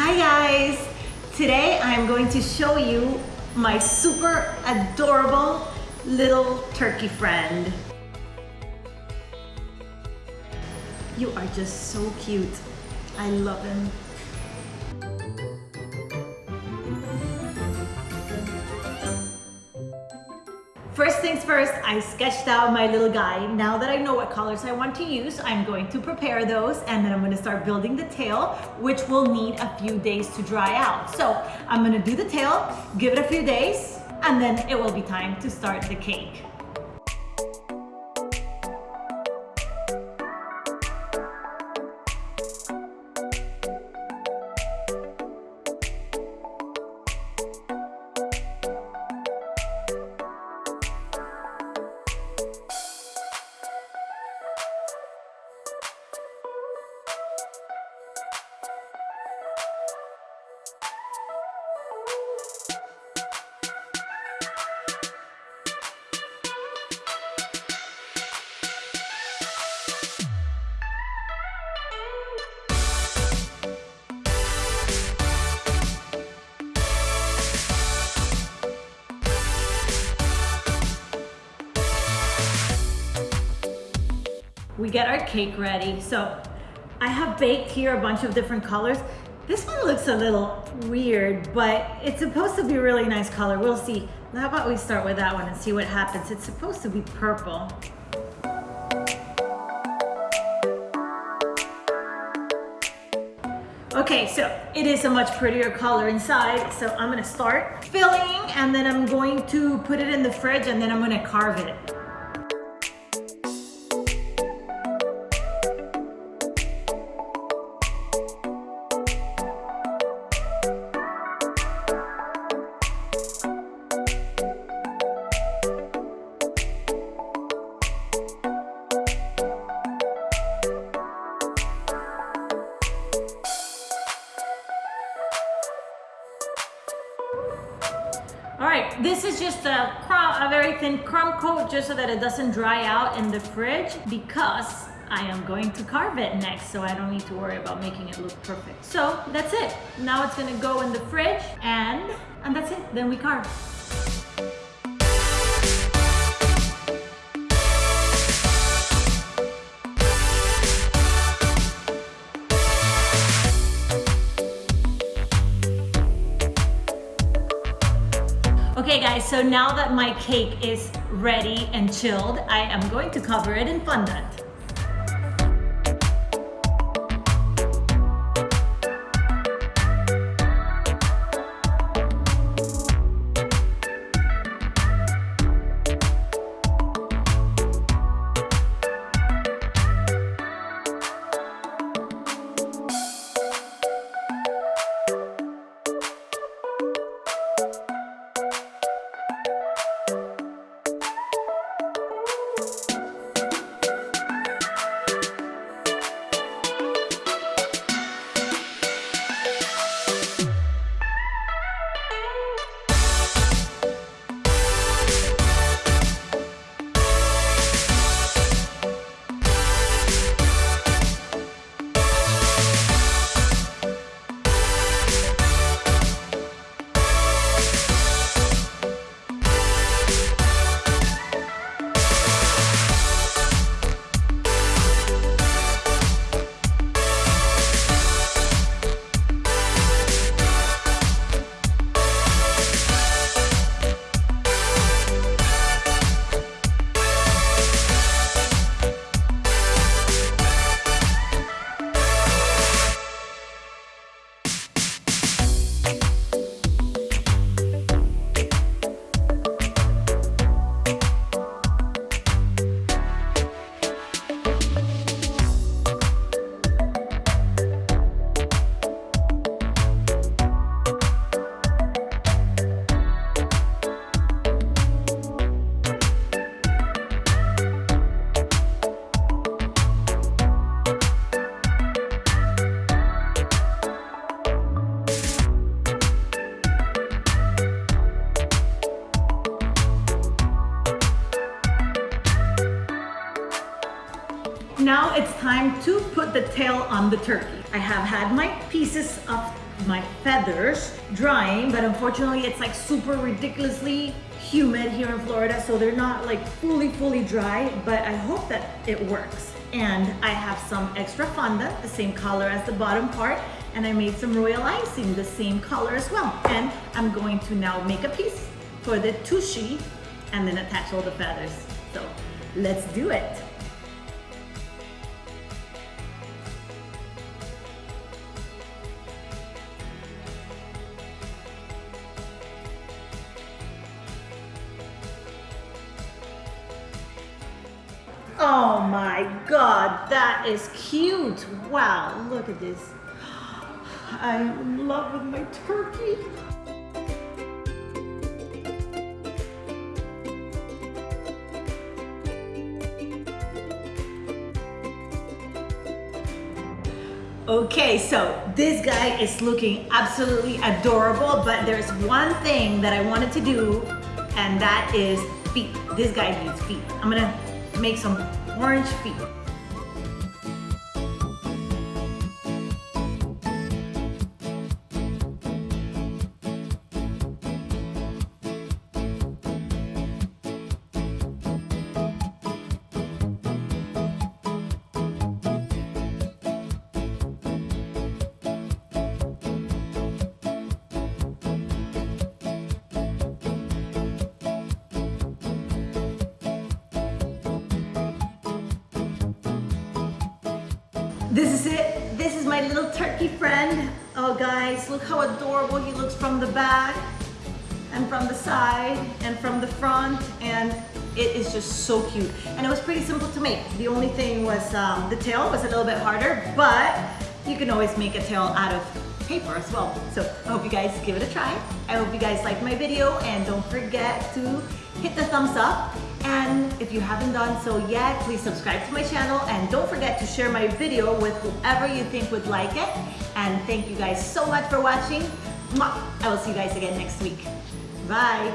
Hi guys! Today I'm going to show you my super adorable little turkey friend. You are just so cute. I love him. First things first, I sketched out my little guy. Now that I know what colors I want to use, I'm going to prepare those and then I'm gonna start building the tail, which will need a few days to dry out. So I'm gonna do the tail, give it a few days, and then it will be time to start the cake. We get our cake ready. So I have baked here a bunch of different colors. This one looks a little weird, but it's supposed to be a really nice color. We'll see. How about we start with that one and see what happens. It's supposed to be purple. Okay, so it is a much prettier color inside. So I'm gonna start filling and then I'm going to put it in the fridge and then I'm gonna carve it. This is just a, crumb, a very thin crumb coat just so that it doesn't dry out in the fridge because I am going to carve it next so I don't need to worry about making it look perfect. So that's it. Now it's gonna go in the fridge and, and that's it, then we carve. So now that my cake is ready and chilled, I am going to cover it in fondant. Now it's time to put the tail on the turkey. I have had my pieces of my feathers drying, but unfortunately it's like super ridiculously humid here in Florida, so they're not like fully, fully dry, but I hope that it works. And I have some extra fondant, the same color as the bottom part, and I made some royal icing, the same color as well. And I'm going to now make a piece for the tushy and then attach all the feathers. So let's do it. Oh my God, that is cute. Wow, look at this. I'm in love with my turkey. Okay, so this guy is looking absolutely adorable, but there's one thing that I wanted to do, and that is feet. This guy needs feet. I'm gonna make some orange feet. This is it. This is my little turkey friend. Oh guys, look how adorable he looks from the back and from the side and from the front and it is just so cute. And it was pretty simple to make. The only thing was um, the tail was a little bit harder, but you can always make a tail out of paper as well. So I hope you guys give it a try. I hope you guys liked my video and don't forget to hit the thumbs up and if you haven't done so yet, please subscribe to my channel and don't forget to share my video with whoever you think would like it. And thank you guys so much for watching. I will see you guys again next week. Bye.